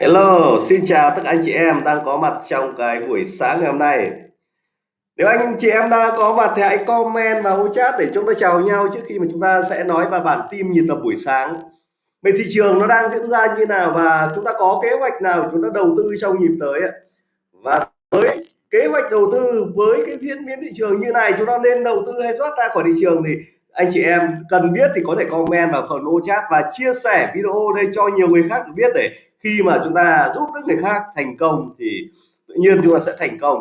Hello, xin chào tất cả anh chị em đang có mặt trong cái buổi sáng ngày hôm nay. Nếu anh chị em đang có mặt thì hãy comment vào chat để chúng ta chào nhau trước khi mà chúng ta sẽ nói vào bản tin nhịp vào buổi sáng. Về thị trường nó đang diễn ra như nào và chúng ta có kế hoạch nào chúng ta đầu tư trong nhịp tới? Và với kế hoạch đầu tư với cái diễn biến thị trường như này chúng ta nên đầu tư hay thoát ra khỏi thị trường thì anh chị em cần biết thì có thể comment vào phần ô chat và chia sẻ video đây cho nhiều người khác được biết để khi mà chúng ta giúp đỡ người khác thành công thì tự nhiên chúng ta sẽ thành công.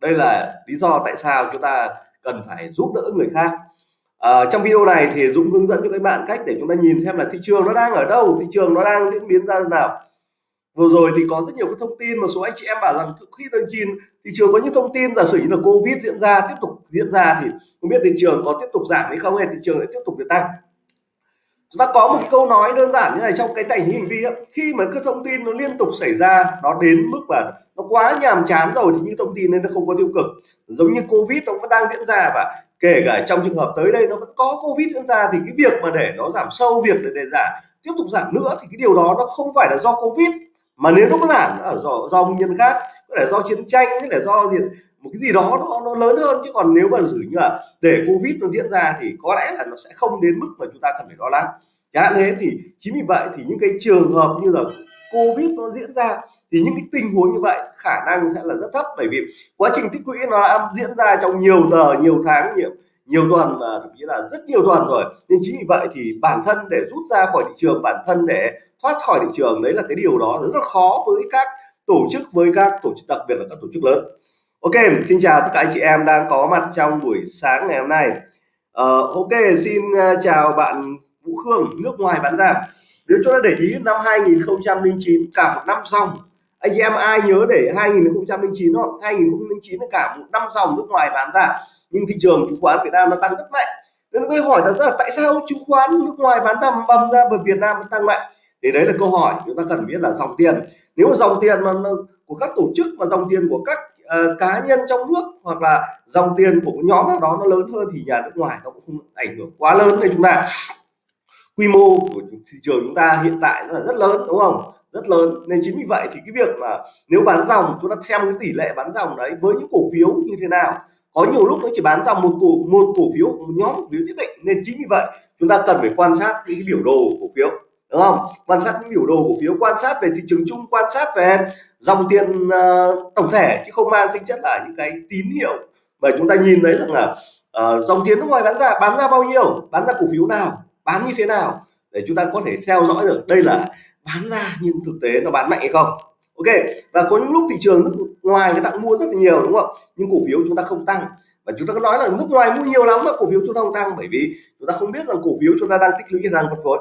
Đây là lý do tại sao chúng ta cần phải giúp đỡ người khác. À, trong video này thì Dũng hướng dẫn cho các bạn cách để chúng ta nhìn xem là thị trường nó đang ở đâu thị trường nó đang diễn biến ra nào vừa rồi thì có rất nhiều cái thông tin một số anh chị em bảo rằng khi lần chín thị trường có những thông tin giả sử như là covid diễn ra tiếp tục diễn ra thì không biết thị trường có tiếp tục giảm hay không hay thị trường lại tiếp tục được tăng. Chúng ta có một câu nói đơn giản như này trong cái tài hình vi khi mà cái thông tin nó liên tục xảy ra nó đến mức mà nó quá nhàm chán rồi thì những thông tin nên nó không có tiêu cực. Giống như covid nó vẫn đang diễn ra và kể cả trong trường hợp tới đây nó vẫn có covid diễn ra thì cái việc mà để nó giảm sâu việc để, để giảm tiếp tục giảm nữa thì cái điều đó nó không phải là do covid mà nếu nó có giảm ở do, do nguyên nhân khác có thể do chiến tranh có thể do gì một cái gì đó nó, nó lớn hơn. Chứ còn nếu mà giữ như là để covid nó diễn ra thì có lẽ là nó sẽ không đến mức mà chúng ta cần phải lo lắng. Chẳng hạn thế thì chính vì vậy thì những cái trường hợp như là covid nó diễn ra thì những cái tình huống như vậy khả năng sẽ là rất thấp. Bởi vì quá trình tích lũy nó đã diễn ra trong nhiều giờ nhiều tháng nhiều nhiều tuần và thậm chí là rất nhiều tuần rồi. Nên chính vì vậy thì bản thân để rút ra khỏi thị trường bản thân để thoát khỏi thị trường đấy là cái điều đó rất là khó với các tổ chức với các tổ chức đặc biệt là các tổ chức lớn. Ok xin chào tất cả anh chị em đang có mặt trong buổi sáng ngày hôm nay. Uh, Ok xin ờ, chào bạn Vũ Khương nước ngoài bán ra. Nếu chúng ta để ý năm 2009 cả một năm dòng anh chị em ai nhớ để 2009 không 2009 là cả một năm dòng nước ngoài bán ra nhưng thị trường chứng khoán Việt Nam nó tăng rất mạnh. Nên tôi hỏi là tại sao chứng khoán nước ngoài bán tầm bầm ra bởi Việt Nam nó tăng mạnh? Thì đấy là câu hỏi chúng ta cần biết là dòng tiền. Nếu dòng tiền mà của các tổ chức và dòng tiền của các uh, cá nhân trong nước hoặc là dòng tiền của nhóm nào đó nó lớn hơn thì nhà nước ngoài nó cũng không ảnh hưởng quá lớn đến chúng ta. Quy mô của thị trường chúng ta hiện tại nó là rất lớn đúng không? Rất lớn. Nên chính vì vậy thì cái việc mà nếu bán dòng chúng ta xem cái tỷ lệ bán dòng đấy với những cổ phiếu như thế nào. Có nhiều lúc nó chỉ bán dòng một cổ một cổ phiếu một nhóm cổ phiếu nhất định. Nên chính vì vậy chúng ta cần phải quan sát những cái biểu đồ cổ phiếu đúng không? Quan sát những biểu đồ cổ phiếu quan sát về thị trường chung quan sát về dòng tiền uh, tổng thể chứ không mang tính chất là những cái tín hiệu. Bởi chúng ta nhìn thấy rằng là uh, dòng tiền nước ngoài bán ra bán ra bao nhiêu? Bán ra cổ phiếu nào? Bán như thế nào? Để chúng ta có thể theo dõi được đây là bán ra nhưng thực tế nó bán mạnh hay không. Ok và có những lúc thị trường nước ngoài người ta mua rất là nhiều đúng không? Nhưng cổ phiếu chúng ta không tăng. Và chúng ta có nói là nước ngoài mua nhiều lắm mà cổ phiếu chúng ta không tăng bởi vì chúng ta không biết rằng cổ phiếu chúng ta đang tích lũy đang phân phối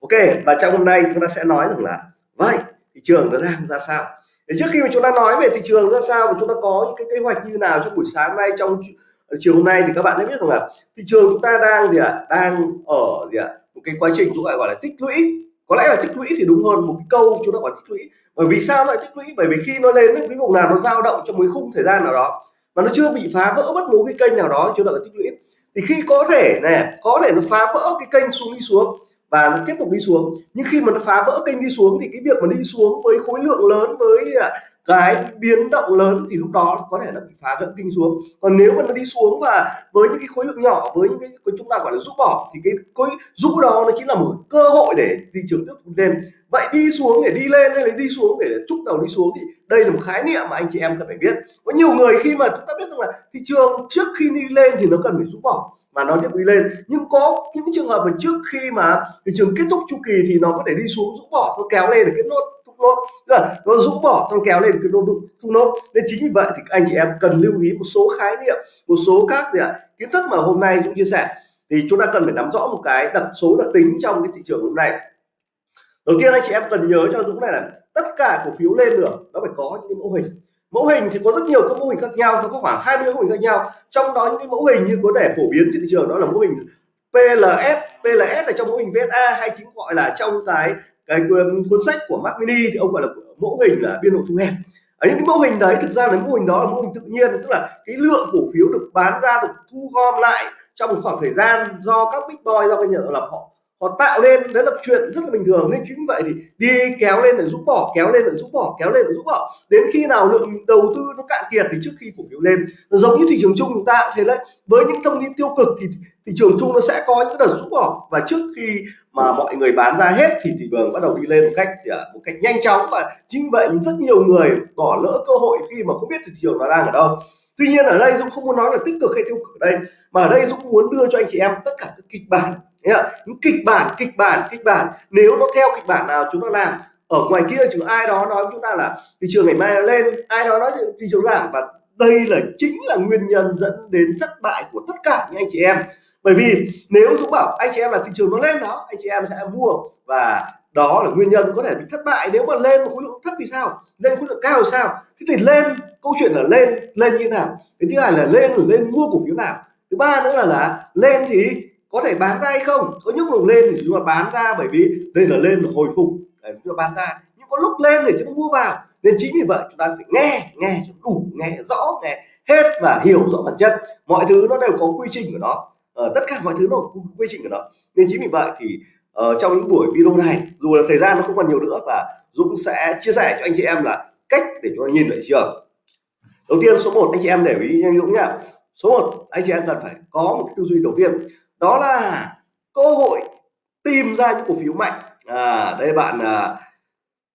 ok, và trong hôm nay chúng ta sẽ nói rằng là, vậy, thị trường nó đang ra sao? Để trước khi mà chúng ta nói về thị trường ra sao và chúng ta có những cái kế hoạch như nào trong buổi sáng nay, trong ờ, chiều hôm nay thì các bạn sẽ biết rằng là thị trường chúng ta đang gì ạ? À? đang ở gì ạ? À? một cái quá trình chúng ta gọi là tích lũy. Có lẽ là tích lũy thì đúng hơn một cái câu chúng ta gọi tích lũy. Bởi vì sao lại tích lũy? Bởi vì khi nó lên cái vùng nào nó dao động trong một khung thời gian nào đó mà nó chưa bị phá vỡ bất cứ cái kênh nào đó chúng ta gọi tích lũy. Thì khi có thể này có thể nó phá vỡ cái kênh xuống đi xuống và nó tiếp tục đi xuống. Nhưng khi mà nó phá vỡ kênh đi xuống thì cái việc mà đi xuống với khối lượng lớn với à, cái biến động lớn thì lúc đó có thể là bị phá gãy kinh xuống. Còn nếu mà nó đi xuống và với những cái khối lượng nhỏ với những cái, cái chúng ta gọi là rũ bỏ thì cái khối rũ đó nó chính là một cơ hội để thị trường tiếp tục lên. Vậy đi xuống để đi lên hay là đi xuống để trúc đầu đi xuống thì đây là một khái niệm mà anh chị em cần phải biết. Có nhiều người khi mà chúng ta biết rằng là thị trường trước khi đi lên thì nó cần phải rũ bỏ mà nó tiếp đi lên. Nhưng có những trường hợp mà trước khi mà thị trường kết thúc chu kỳ thì nó có thể đi xuống, rũ bỏ, nó kéo lên để kết nốt nốt. Là nó rũ bỏ, xong kéo lên cái nốt thúc nốt. Nên chính vì vậy thì anh chị em cần lưu ý một số khái niệm, một số các gì ạ, kiến thức mà hôm nay chúng chia sẻ. Thì chúng ta cần phải nắm rõ một cái đặc số đặc tính trong cái thị trường hôm nay. Đầu tiên anh chị em cần nhớ cho Dũng này là tất cả cổ phiếu lên được, nó phải có những mẫu hình mẫu hình thì có rất nhiều các mô hình khác nhau, nó có khoảng 20 mô hình khác nhau. Trong đó những cái mẫu hình như có thể phổ biến trên thị trường, đó là mô hình PLS PLS là trong mô hình VSA hay chính gọi là trong cái cái cuốn sách của Mac Mini, thì ông gọi là mẫu hình là biên độ thu hẹp. Ở những cái mô hình đấy, thực ra là mô hình đó là mô hình tự nhiên, tức là cái lượng cổ phiếu được bán ra, được thu gom lại trong một khoảng thời gian do các big boy, do các nhà lập họ họ tạo lên, đấy là chuyện rất là bình thường. Nên chính vậy thì đi kéo lên để giúp bỏ kéo lên để giúp bỏ kéo lên để giúp bỏ đến khi nào lượng đầu tư nó cạn kiệt thì trước khi cổ phiếu lên. Nó giống như thị trường chung chúng ta thế đấy. Với những thông tin tiêu cực thì thị trường chung nó sẽ có những đợt giúp bỏ và trước khi mà mọi người bán ra hết thì thị trường bắt đầu đi lên một cách à, một cách nhanh chóng. Và chính vậy rất nhiều người bỏ lỡ cơ hội khi mà không biết thị trường nó đang ở đâu. Tuy nhiên ở đây dũng không muốn nói là tích cực hay tiêu cực ở đây, mà ở đây dũng muốn đưa cho anh chị em tất cả các kịch bản những kịch bản kịch bản kịch bản. Nếu nó theo kịch bản nào chúng ta làm, ở ngoài kia chứ ai đó nói chúng ta là thị trường ngày mai lên, ai đó nói thị trường giảm. Và đây là, chính là nguyên nhân dẫn đến thất bại của tất cả những anh chị em. Bởi vì nếu Dũng bảo anh chị em là thị trường nó lên đó, anh chị em sẽ mua. Và đó là nguyên nhân có thể bị thất bại. Nếu mà lên khối lượng thấp thì sao? Lên khối lượng cao thì sao? Thế thì lên, câu chuyện là lên lên như thế nào? Cái thứ hai là lên là lên mua cổ phiếu nào? Thứ ba nữa là là lên thì có thể bán ra hay không? Có những lúc lên thì chúng ta bán ra bởi vì đây là lên là hồi phục. Để chúng ta bán ra. Nhưng có lúc lên thì chúng ta mua vào. Nên chính vì vậy chúng ta phải nghe nghe đủ nghe rõ nghe hết và hiểu rõ bản chất. Mọi thứ nó đều có quy trình của nó. Ờ, tất cả mọi thứ nó có quy trình của nó. Nên chính vì vậy thì uh, trong những buổi video này dù là thời gian nó không còn nhiều nữa và Dũng sẽ chia sẻ cho anh chị em là cách để chúng ta nhìn lại thị trường. Đầu tiên số 1 anh chị em để ý nhanh Dũng nhá. Số 1 anh chị em cần phải có một cái tư duy đầu tiên đó là cơ hội tìm ra những cổ phiếu mạnh. À, đây bạn à,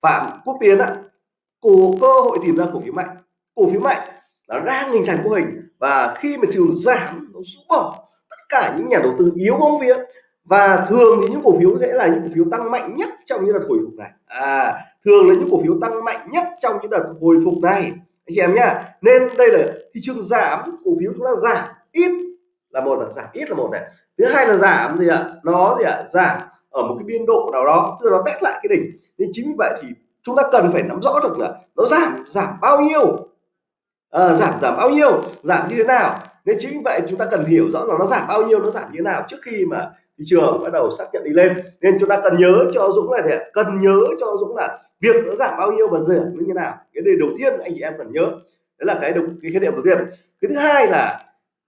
phạm quốc tiến ạ. Cổ cơ hội tìm ra cổ phiếu mạnh. Cổ phiếu mạnh nó đang hình thành mô hình và khi mà trường giảm nó rũ bỏ tất cả những nhà đầu tư yếu bóng vía và thường thì những cổ phiếu sẽ là những cổ phiếu tăng mạnh nhất trong những đợt hồi phục này. À thường là những cổ phiếu tăng mạnh nhất trong những đợt hồi phục này. Anh chị em nhá nên đây là thị trường giảm cổ phiếu chúng ta giảm ít là một là giảm ít là một này. Thứ hai là giảm gì ạ? Nó gì ạ? Giảm ở một cái biên độ nào đó tức là nó test lại cái đỉnh. Nên chính vì vậy thì chúng ta cần phải nắm rõ được là nó giảm giảm bao nhiêu? À, giảm giảm bao nhiêu? Giảm như thế nào? Nên chính vì vậy chúng ta cần hiểu rõ là nó giảm bao nhiêu nó giảm như thế nào trước khi mà thị trường bắt đầu xác nhận đi lên. Nên chúng ta cần nhớ cho Dũng là gì cần nhớ cho Dũng là việc nó giảm bao nhiêu và giảm như thế nào. Cái điều đầu tiên anh chị em cần nhớ. Đấy là cái đúng cái khái niệm đầu tiên. Cái thứ hai là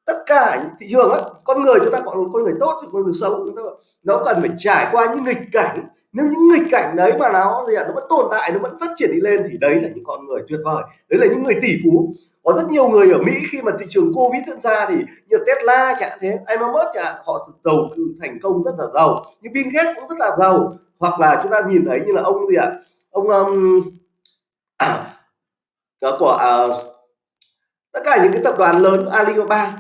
tất cả thị trường á con người chúng ta gọi là con người tốt thì con người xấu chúng ta nó cần phải trải qua những nghịch cảnh. Nếu những nghịch cảnh đấy mà nó gì à, nó vẫn tồn tại nó vẫn phát triển đi lên thì đấy là những con người tuyệt vời đấy là những người tỷ phú. Có rất nhiều người ở Mỹ khi mà thị trường Covid diễn ra thì như Tesla chẳng thế Elon Musk chẳng họ đầu tư thành công rất là giàu. Như Bill Gates cũng rất là giàu. Hoặc là chúng ta nhìn thấy như là ông gì ạ à? ông um, à, của à, tất cả những cái tập đoàn lớn Alibaba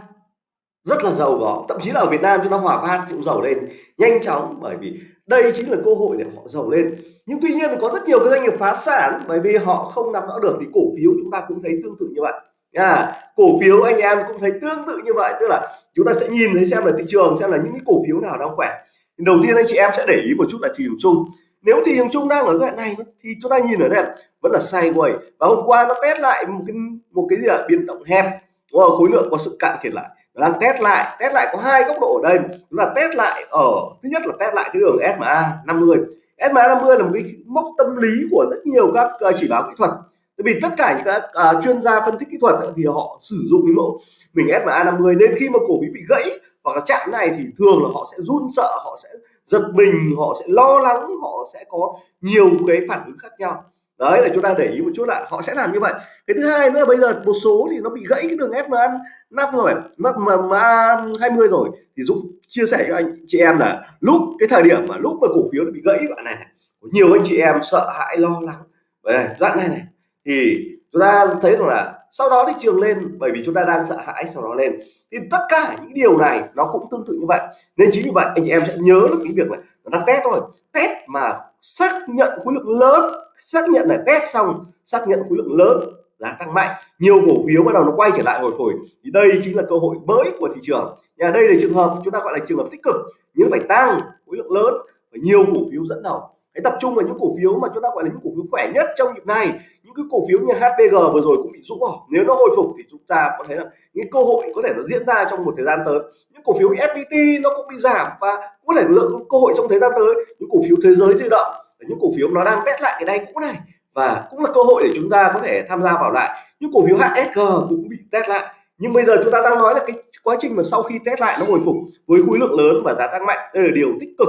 rất là giàu có. Thậm chí là ở Việt Nam chúng ta hòa phát cũng giàu lên nhanh chóng bởi vì đây chính là cơ hội để họ giàu lên. Nhưng tuy nhiên có rất nhiều cái doanh nghiệp phá sản bởi vì họ không nắm rõ được thì cổ phiếu chúng ta cũng thấy tương tự như vậy. À, cổ phiếu anh em cũng thấy tương tự như vậy tức là chúng ta sẽ nhìn thấy xem là thị trường xem là những cái cổ phiếu nào đang khỏe. Đầu tiên anh chị em sẽ để ý một chút là thị trường chung. Nếu thị trường chung đang ở giai đoạn này thì chúng ta nhìn ở đây vẫn là sideways. Và hôm qua nó test lại một cái một cái gì là biến động hẹp. Khối lượng có sự cạn kiệt lại đang test lại test lại có hai góc độ ở đây. Chúng ta test lại ở thứ nhất là test lại cái đường SMA 50 SMA 50 là một cái mốc tâm lý của rất nhiều các ờ, chỉ báo kỹ thuật. Bởi vì tất cả những các uh, chuyên gia phân tích kỹ thuật thì họ sử dụng cái mẫu mình SMA 50 nên khi mà cổ phiếu bị gãy hoặc là chạm này thì thường là họ sẽ run sợ họ sẽ giật mình họ sẽ lo lắng họ sẽ có nhiều cái phản ứng khác nhau đấy là chúng ta để ý một chút là họ sẽ làm như vậy. Cái thứ hai nữa là bây giờ một số thì nó bị gãy cái đường SMA năm rồi mất mà ma 20 rồi thì Dũng chia sẻ cho anh chị em là lúc cái thời điểm mà lúc mà cổ phiếu nó bị gãy đoạn này, này nhiều anh chị em sợ hãi lo lắng. Vậy này đoạn này này thì chúng ta thấy rằng là sau đó thị trường lên bởi vì chúng ta đang sợ hãi sau đó lên. Thì tất cả những điều này nó cũng tương tự như vậy. Nên chính vì vậy anh chị em sẽ nhớ được cái việc này nó đang test thôi. Test mà xác nhận khối lượng lớn xác nhận là test xong, xác nhận khối lượng lớn, giá tăng mạnh, nhiều cổ phiếu bắt đầu nó quay trở lại hồi phục thì đây chính là cơ hội mới của thị trường. Nhà đây là trường hợp chúng ta gọi là trường hợp tích cực, nhưng phải tăng khối lượng lớn và nhiều cổ phiếu dẫn đầu. Hãy tập trung vào những cổ phiếu mà chúng ta gọi là những cổ phiếu khỏe nhất trong nhịp này, những cái cổ phiếu như HPG vừa rồi cũng bị rũ bỏ. Nếu nó hồi phục thì chúng ta có thấy là những cơ hội có thể nó diễn ra trong một thời gian tới. Những cổ phiếu FPT nó cũng bị giảm và có thể lượng cơ hội trong thời gian tới. Những cổ phiếu thế giới di động những cổ phiếu nó đang test lại cái đáy cũ này và cũng là cơ hội để chúng ta có thể tham gia vào lại. Những cổ phiếu HSG cũng bị test lại. Nhưng bây giờ chúng ta đang nói là cái quá trình mà sau khi test lại nó hồi phục với khối lượng lớn và giá tăng mạnh, đây là điều tích cực.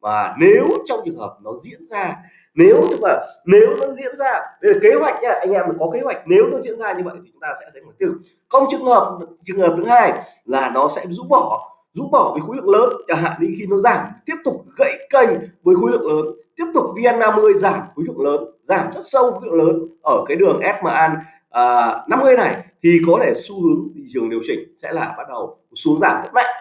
Và nếu trong trường hợp nó diễn ra, nếu tức là nếu nó diễn ra, đây là kế hoạch nha, anh em có kế hoạch, nếu nó diễn ra như vậy thì chúng ta sẽ thấy một tiêu không trường hợp trường hợp thứ hai là nó sẽ rũ bỏ rũ bỏ với khối lượng lớn. Chẳng hạn như khi nó giảm, tiếp tục gãy kênh với khối lượng lớn tiếp tục VN50 giảm khối lượng lớn giảm rất sâu khối lượng lớn ở cái đường SMA à, 50 này. Thì có thể xu hướng thị trường điều chỉnh sẽ là bắt đầu xuống giảm rất mạnh.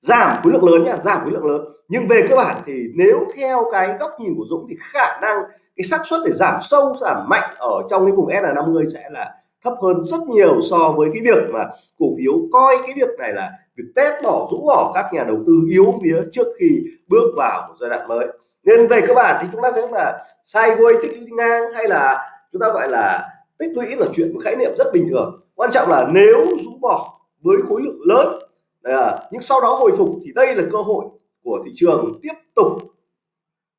Giảm khối lượng lớn nhá giảm khối lượng lớn. Nhưng về cơ bản thì nếu theo cái góc nhìn của Dũng thì khả năng cái xác suất để giảm sâu giảm mạnh ở trong cái vùng S50 sẽ là thấp hơn rất nhiều so với cái việc mà cổ phiếu coi cái việc này là việc test bỏ rũ bỏ các nhà đầu tư yếu phía trước khi bước vào một giai đoạn mới nên về cơ bản thì chúng ta thấy là sideways tích lũy ngang hay là chúng ta gọi là tích lũy là chuyện một khái niệm rất bình thường. Quan trọng là nếu rũ bỏ với khối lượng lớn à, nhưng sau đó hồi phục thì đây là cơ hội của thị trường tiếp tục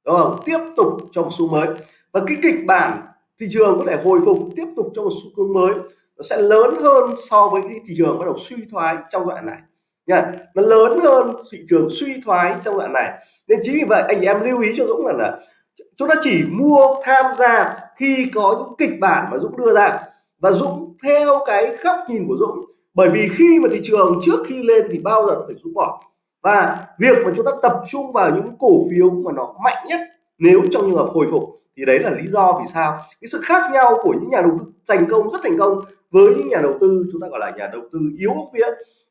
đúng không? Tiếp tục trong xu mới. Và cái kịch bản thị trường có thể hồi phục tiếp tục trong một xu hướng mới nó sẽ lớn hơn so với cái thị trường bắt đầu suy thoái trong đoạn này nha nó lớn hơn thị trường suy thoái trong đoạn này. Nên chính vì vậy anh em lưu ý cho Dũng là, là chúng ta chỉ mua tham gia khi có những kịch bản mà Dũng đưa ra. Và Dũng theo cái góc nhìn của Dũng bởi vì khi mà thị trường trước khi lên thì bao giờ phải rút bỏ. Và việc mà chúng ta tập trung vào những cổ phiếu mà nó mạnh nhất nếu trong trường hợp hồi phục thì đấy là lý do vì sao. Cái sự khác nhau của những nhà đầu tư thành công rất thành công với những nhà đầu tư chúng ta gọi là nhà đầu tư yếu phía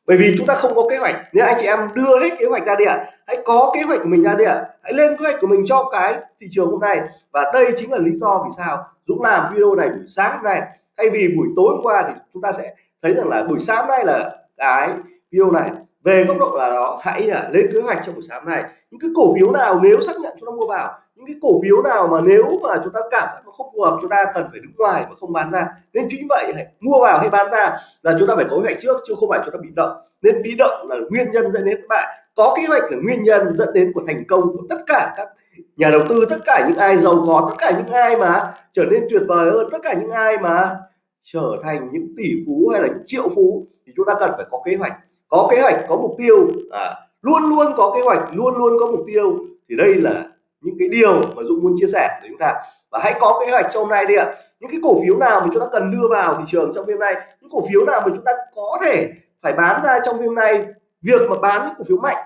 bởi vì chúng ta không có kế hoạch. Nếu anh chị em đưa hết kế hoạch ra địa hãy có kế hoạch của mình ra địa hãy lên kế hoạch của mình cho cái thị trường hôm nay. Và đây chính là lý do vì sao Dũng làm video này buổi sáng hôm nay. Thay vì buổi tối hôm qua thì chúng ta sẽ thấy rằng là buổi sáng nay là cái video này về góc độ là đó hãy là lên kế hoạch trong buổi sáng này. Những cái cổ phiếu nào nếu xác nhận chúng ta mua vào những cái cổ phiếu nào mà nếu mà chúng ta cảm thấy nó không phù hợp chúng ta cần phải đứng ngoài và không bán ra. Nên chính vậy hãy mua vào hay bán ra là chúng ta phải có kế hoạch trước chứ không phải chúng ta bị động. Nên bị động là nguyên nhân dẫn đến các bạn có kế hoạch là nguyên nhân dẫn đến của thành công của tất cả các nhà đầu tư tất cả những ai giàu có tất cả những ai mà trở nên tuyệt vời hơn tất cả những ai mà trở thành những tỷ phú hay là những triệu phú thì chúng ta cần phải có kế hoạch có kế hoạch có mục tiêu. À, luôn luôn có kế hoạch luôn luôn có mục tiêu. Thì đây là những cái điều mà Dũng muốn chia sẻ với chúng ta. Và hãy có kế hoạch cho hôm nay đi ạ. Những cái cổ phiếu nào mà chúng ta cần đưa vào thị trường trong đêm nay những cổ phiếu nào mà chúng ta có thể phải bán ra trong đêm nay việc mà bán những cổ phiếu mạnh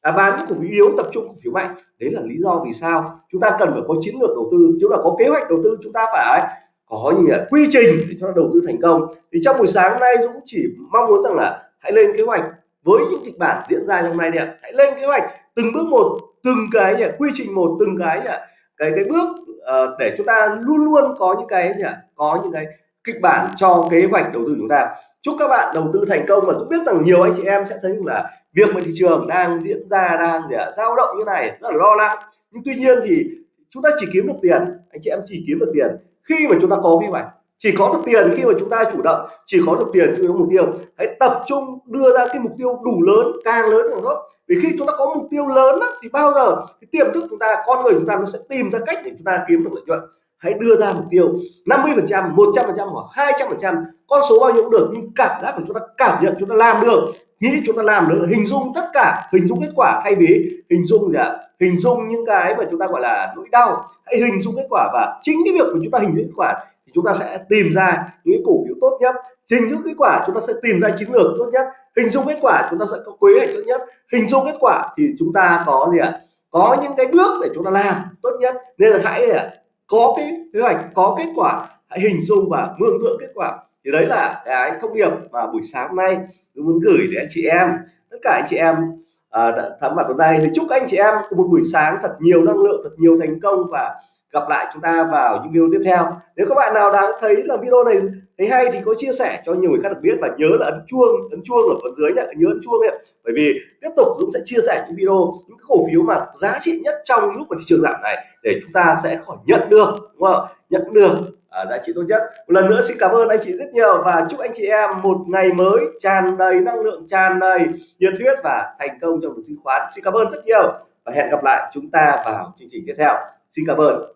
à, bán những cổ phiếu yếu tập trung cổ phiếu mạnh đấy là lý do vì sao chúng ta cần phải có chiến lược đầu tư. Chúng ta có kế hoạch đầu tư chúng ta phải có gì ạ quy trình để cho đầu tư thành công. Thì trong buổi sáng nay Dũng chỉ mong muốn rằng là hãy lên kế hoạch với những kịch bản diễn ra trong này đi ạ. Hãy lên kế hoạch từng bước một từng cái nhỉ, quy trình một từng cái nhỉ, cái cái bước uh, để chúng ta luôn luôn có những cái nhỉ, có những cái kịch bản cho kế hoạch đầu tư chúng ta. Chúc các bạn đầu tư thành công và tôi biết rằng nhiều anh chị em sẽ thấy là việc mà thị trường đang diễn ra đang để dao động như này rất là lo lắng. Nhưng tuy nhiên thì chúng ta chỉ kiếm được tiền anh chị em chỉ kiếm được tiền khi mà chúng ta có kế hoạch chỉ có được tiền khi mà chúng ta chủ động chỉ có được tiền khi có mục tiêu. Hãy tập trung đưa ra cái mục tiêu đủ lớn càng lớn càng tốt. Vì khi chúng ta có mục tiêu lớn á, thì bao giờ cái tiềm thức chúng ta con người chúng ta nó sẽ tìm ra cách để chúng ta kiếm được lợi nhuận. Hãy đưa ra mục tiêu 50 phần trăm 100 phần trăm hoặc 200 phần trăm con số bao nhiêu cũng được nhưng cảm giác của chúng ta cảm nhận chúng ta làm được nghĩ chúng ta làm được hình dung tất cả hình dung kết quả thay vì hình dung gì ạ? Hình dung những cái mà chúng ta gọi là nỗi đau. Hãy hình dung kết quả và chính cái việc của chúng ta hình dung kết quả chúng ta sẽ tìm ra những cổ phiếu tốt nhất trình dung kết quả chúng ta sẽ tìm ra chiến lược tốt nhất hình dung kết quả chúng ta sẽ có kế hoạch tốt nhất hình dung kết quả thì chúng ta có gì ạ? Có những cái bước để chúng ta làm tốt nhất. Nên là hãy có cái kế hoạch có kết quả hãy hình dung và mường tượng kết quả. Thì đấy là cái thông điệp mà buổi sáng hôm nay tôi muốn gửi đến anh chị em. Tất cả anh chị em à, đã thắm mặt vào đây thì chúc anh chị em có một buổi sáng thật nhiều năng lượng thật nhiều thành công và gặp lại chúng ta vào những video tiếp theo. Nếu các bạn nào đang thấy là video này thấy hay thì có chia sẻ cho nhiều người khác được biết và nhớ là ấn chuông ấn chuông ở phần dưới nhé nhớ ấn chuông ấy bởi vì tiếp tục Dũng sẽ chia sẻ những video những cổ phiếu mà giá trị nhất trong lúc mà thị trường giảm này để chúng ta sẽ khỏi nhận được đúng không? Nhận được à, giá trị tốt nhất. Một lần nữa xin cảm ơn anh chị rất nhiều và chúc anh chị em một ngày mới tràn đầy năng lượng tràn đầy nhiệt huyết và thành công trong đầu tư chứng khoán. Xin cảm ơn rất nhiều và hẹn gặp lại chúng ta vào chương trình tiếp theo. Xin cảm ơn.